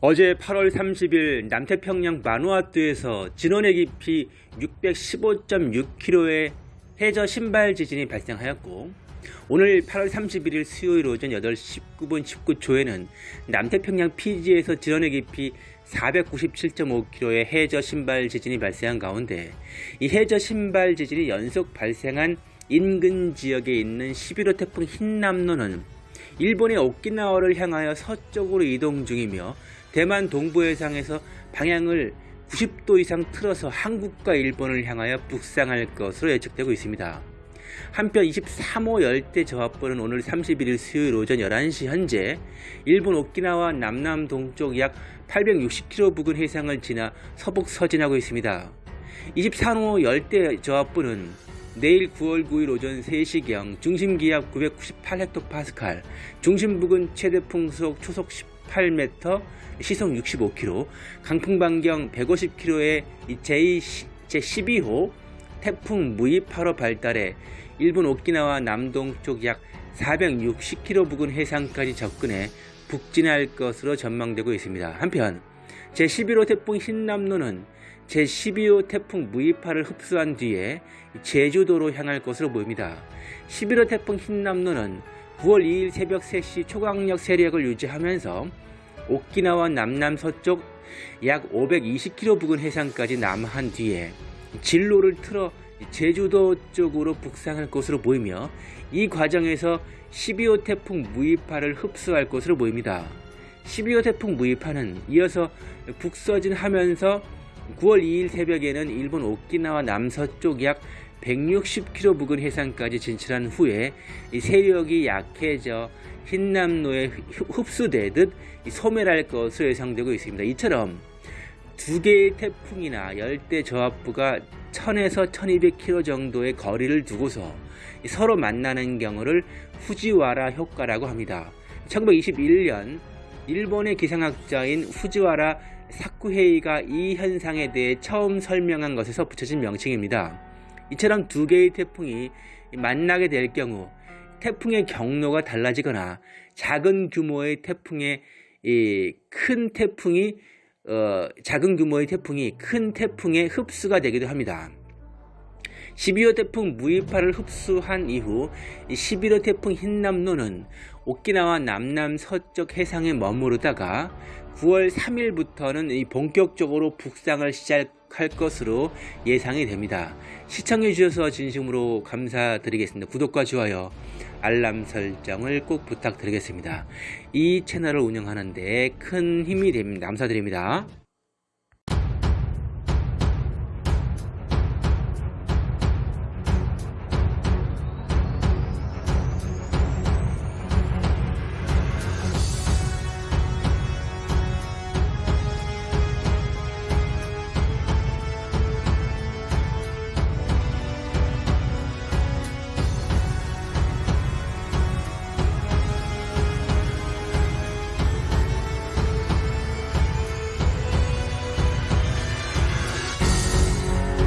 어제 8월 30일 남태평양 마누아투에서 진원의 깊이 615.6km의 해저 신발 지진이 발생하였고 오늘 8월 31일 수요일 오전 8시 19분 19초에는 남태평양 피지에서 진원의 깊이 497.5km의 해저 신발 지진이 발생한 가운데 이 해저 신발 지진이 연속 발생한 인근 지역에 있는 11호 태풍 흰남노는 일본의 오키나와를 향하여 서쪽으로 이동 중이며 대만 동부해상에서 방향을 90도 이상 틀어서 한국과 일본을 향하여 북상할 것으로 예측되고 있습니다. 한편 23호 열대 저압부는 오늘 31일 수요일 오전 11시 현재 일본 오키나와 남남 동쪽 약 860km 부근 해상을 지나 서북 서진하고 있습니다. 23호 열대 저압부는 내일 9월 9일 오전 3시경 중심기압 998헥토파스칼, 중심 부근 최대 풍속 초속 18m, 시속 65km, 강풍 반경 150km의 제, 제12호 태풍 무이파로 발달해 일본 오키나와 남동쪽 약 460km 부근 해상까지 접근해 북진할 것으로 전망되고 있습니다. 한편 제11호 태풍 흰남노는 제12호 태풍 무이파를 흡수한 뒤에 제주도로 향할 것으로 보입니다. 11호 태풍 흰남노는 9월 2일 새벽 3시 초강력 세력을 유지하면서 오키나와 남남 서쪽 약 520km 부근 해상까지 남한 뒤에 진로를 틀어 제주도 쪽으로 북상할 것으로 보이며 이 과정에서 12호 태풍 무이파를 흡수할 것으로 보입니다. 12호 태풍 무이파는 이어서 북서진하면서 9월 2일 새벽에는 일본 오키나와 남서쪽 약 160km 부근 해상까지 진출한 후에 세력이 약해져 흰남노에 흡수되듯 소멸할 것으로 예상되고 있습니다. 이처럼 두 개의 태풍이나 열대 저압부가 1000에서 1200km 정도의 거리를 두고서 서로 만나는 경우를 후지와라 효과라고 합니다. 1921년 일본의 기상학자인 후지와라 사쿠헤이가 이 현상에 대해 처음 설명한 것에서 붙여진 명칭입니다. 이처럼 두 개의 태풍이 만나게 될 경우 태풍의 경로가 달라지거나 작은 규모의 태풍의 큰 태풍이 어, 작은 규모의 태풍이 큰 태풍의 흡수가 되기도 합니다. 12호 태풍 무이파를 흡수한 이후 11호 태풍 흰남노는 오키나와 남남 서쪽 해상에 머무르다가 9월 3일부터는 본격적으로 북상을 시작할 것으로 예상이 됩니다. 시청해 주셔서 진심으로 감사드리겠습니다. 구독과 좋아요, 알람 설정을 꼭 부탁드리겠습니다. 이 채널을 운영하는 데 큰 힘이 됩니다. 감사드립니다.